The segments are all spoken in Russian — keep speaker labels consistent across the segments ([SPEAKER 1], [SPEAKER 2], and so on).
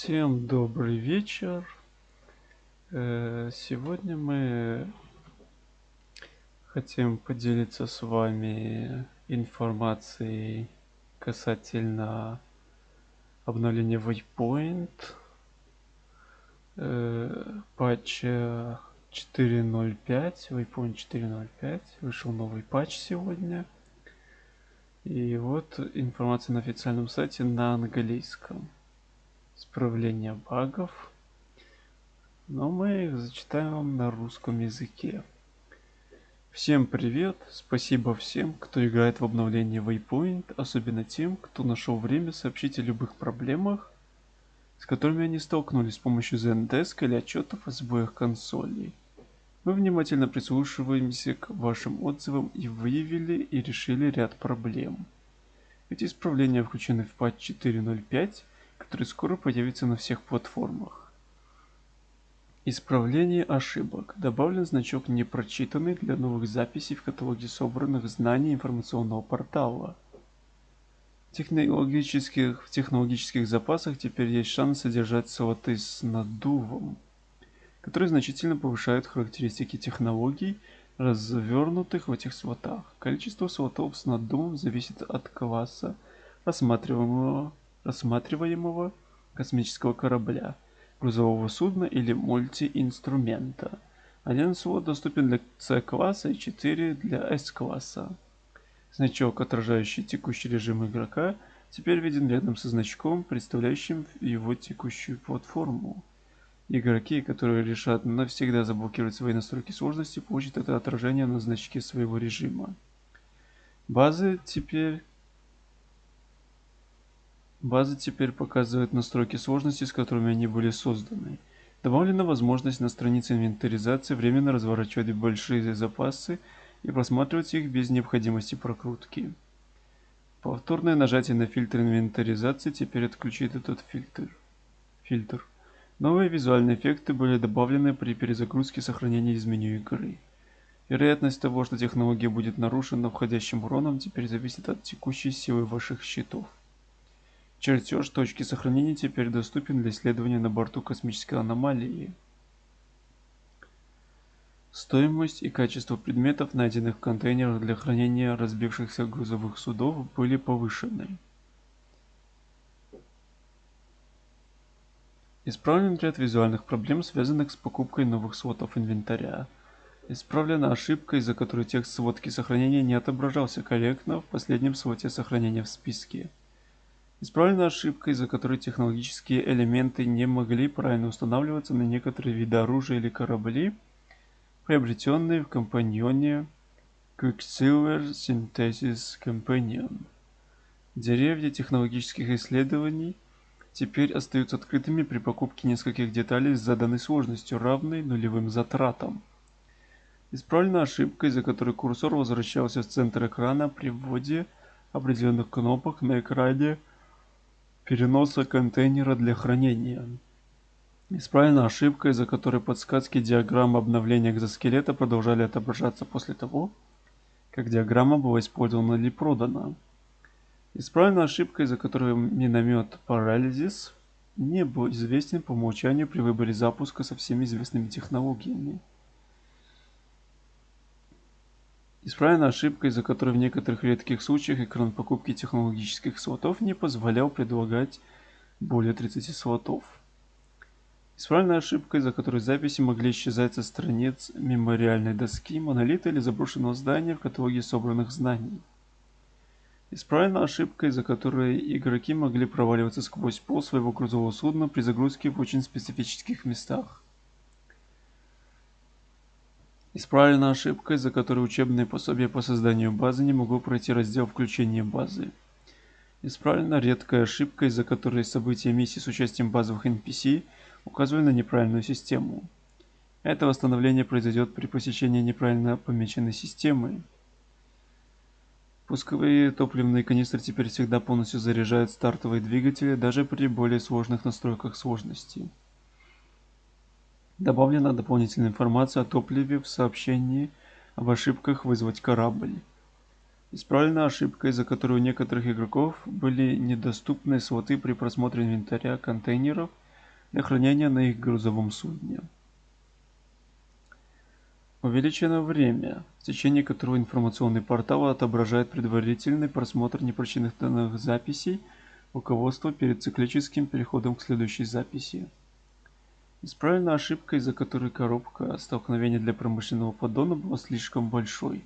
[SPEAKER 1] Всем добрый вечер. Э, сегодня мы хотим поделиться с вами информацией касательно обновления Waypoint, э, патча 4.05, Waypoint 4.05, вышел новый патч сегодня. И вот информация на официальном сайте на английском исправления багов. Но мы их зачитаем на русском языке. Всем привет! Спасибо всем, кто играет в обновление Waypoint, особенно тем, кто нашел время сообщить о любых проблемах, с которыми они столкнулись с помощью Zendesk или отчетов о сбоях консолей. Мы внимательно прислушиваемся к вашим отзывам и выявили и решили ряд проблем. Эти исправления включены в патч 4.05 который скоро появится на всех платформах. Исправление ошибок. Добавлен значок «Непрочитанный» для новых записей в каталоге собранных знаний информационного портала. Технологических, в технологических запасах теперь есть шанс содержать слоты с надувом, которые значительно повышают характеристики технологий, развернутых в этих слотах. Количество слотов с наддувом зависит от класса рассматриваемого рассматриваемого космического корабля, грузового судна или мультиинструмента. Один слот доступен для C-класса и 4 для S-класса. Значок, отражающий текущий режим игрока, теперь виден рядом со значком, представляющим его текущую платформу. Игроки, которые решат навсегда заблокировать свои настройки сложности, получат это отражение на значке своего режима. Базы теперь База теперь показывает настройки сложности, с которыми они были созданы. Добавлена возможность на странице инвентаризации временно разворачивать большие запасы и просматривать их без необходимости прокрутки. Повторное нажатие на фильтр инвентаризации теперь отключит этот фильтр. фильтр. Новые визуальные эффекты были добавлены при перезагрузке сохранения из меню игры. Вероятность того, что технология будет нарушена входящим уроном, теперь зависит от текущей силы ваших щитов. Чертеж точки сохранения теперь доступен для исследования на борту космической аномалии. Стоимость и качество предметов, найденных в контейнерах для хранения разбившихся грузовых судов, были повышены. Исправлен ряд визуальных проблем, связанных с покупкой новых сводов инвентаря. Исправлена ошибка, из-за которой текст сводки сохранения не отображался корректно в последнем своде сохранения в списке. Исправлена ошибка, из-за которой технологические элементы не могли правильно устанавливаться на некоторые виды оружия или корабли, приобретенные в компаньоне Quicksilver Synthesis Companion. Деревья технологических исследований теперь остаются открытыми при покупке нескольких деталей с заданной сложностью, равной нулевым затратам. Исправлена ошибка, из-за которой курсор возвращался в центр экрана при вводе определенных кнопок на экране переноса контейнера для хранения. Исправлена ошибка, из-за которой подсказки диаграммы обновления экзоскелета продолжали отображаться после того, как диаграмма была использована или продана. Исправлена ошибка, из-за которой миномет Paralysis не был известен по умолчанию при выборе запуска со всеми известными технологиями. Исправлена ошибка, из-за которой в некоторых редких случаях экран покупки технологических слотов не позволял предлагать более 30 слотов. Исправлена ошибка, из-за которой записи могли исчезать со страниц мемориальной доски, монолита или заброшенного здания в каталоге собранных знаний. Исправлена ошибка, из-за которой игроки могли проваливаться сквозь пол своего грузового судна при загрузке в очень специфических местах. Исправлена ошибка, из-за которой учебное пособие по созданию базы не могло пройти раздел включения базы. Исправлена редкая ошибка, из-за которой события миссии с участием базовых NPC указывали на неправильную систему. Это восстановление произойдет при посещении неправильно помеченной системы. Пусковые топливные канистры теперь всегда полностью заряжают стартовые двигатели, даже при более сложных настройках сложности. Добавлена дополнительная информация о топливе в сообщении об ошибках вызвать корабль. Исправлена ошибка, из-за которой у некоторых игроков были недоступны слоты при просмотре инвентаря контейнеров для хранения на их грузовом судне. Увеличено время, в течение которого информационный портал отображает предварительный просмотр непрочитанных записей руководства перед циклическим переходом к следующей записи. Исправлена ошибка, из-за которой коробка столкновения для промышленного поддона была слишком большой.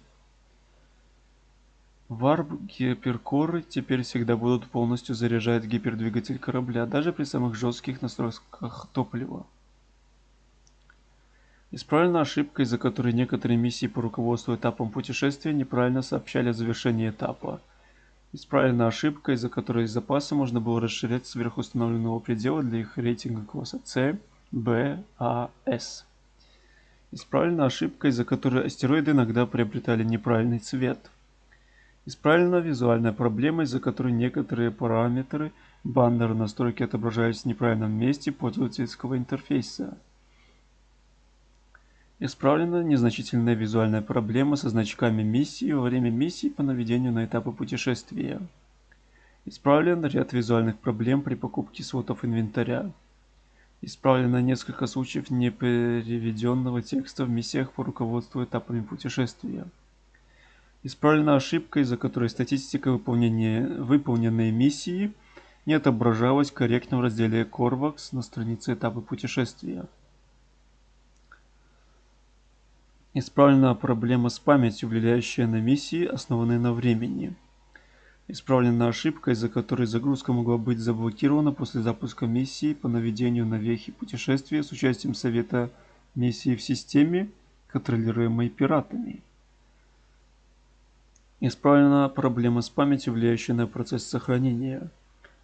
[SPEAKER 1] Варп-гиперкоры теперь всегда будут полностью заряжать гипердвигатель корабля, даже при самых жестких настройках топлива. Исправлена ошибка, из-за которой некоторые миссии по руководству этапом путешествия неправильно сообщали о завершении этапа. Исправлена ошибка, из-за которой запасы можно было расширять сверхустановленного предела для их рейтинга класса C, B, A, S. Исправлена ошибка, из-за которой астероиды иногда приобретали неправильный цвет. Исправлена визуальная проблема, из-за которой некоторые параметры баннера настройки отображались в неправильном месте пользовательского интерфейса. Исправлена незначительная визуальная проблема со значками миссии во время миссии по наведению на этапы путешествия. Исправлен ряд визуальных проблем при покупке слотов инвентаря. Исправлено несколько случаев непереведенного текста в миссиях по руководству этапами путешествия. Исправлена ошибка, из-за которой статистика выполнения выполненной миссии не отображалась корректно в разделе Corvax на странице этапы путешествия. Исправлена проблема с памятью, влияющая на миссии, основанные на времени. Исправлена ошибка, из-за которой загрузка могла быть заблокирована после запуска миссии по наведению на вехи путешествия с участием совета миссии в системе, контролируемой пиратами. Исправлена проблема с памятью, влияющая на процесс сохранения.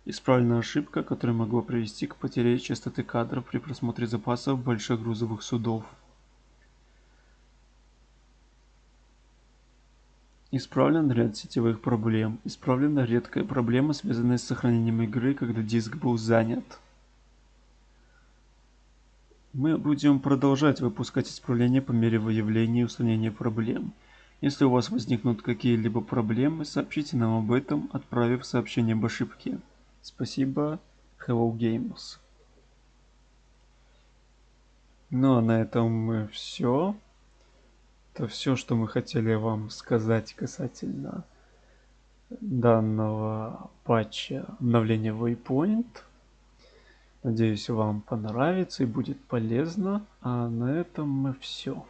[SPEAKER 1] Исправлена ошибка, которая могла привести к потере частоты кадров при просмотре запасов больших грузовых судов. Исправлен ряд сетевых проблем. Исправлена редкая проблема, связанная с сохранением игры, когда диск был занят. Мы будем продолжать выпускать исправления по мере выявления и устранения проблем. Если у вас возникнут какие-либо проблемы, сообщите нам об этом, отправив сообщение об ошибке. Спасибо, Hello Games. Ну а на этом все это все, что мы хотели вам сказать касательно данного патча обновления Waypoint. Надеюсь, вам понравится и будет полезно. А на этом мы все.